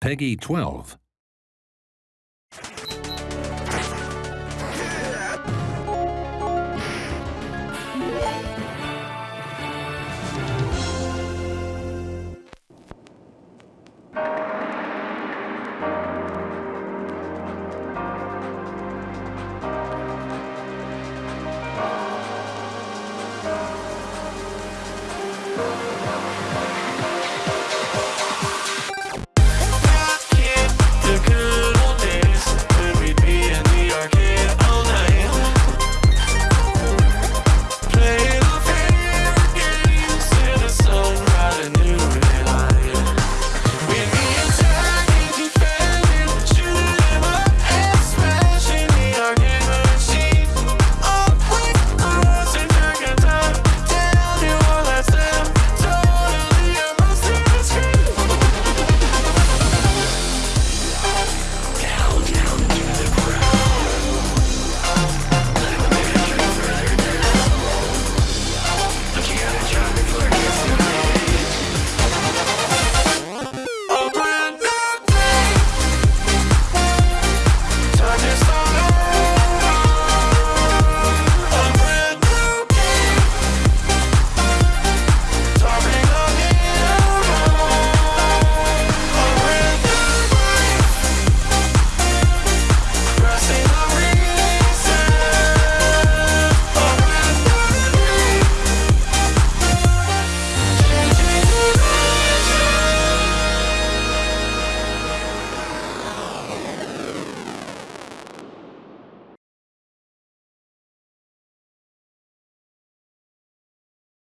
Peggy 12.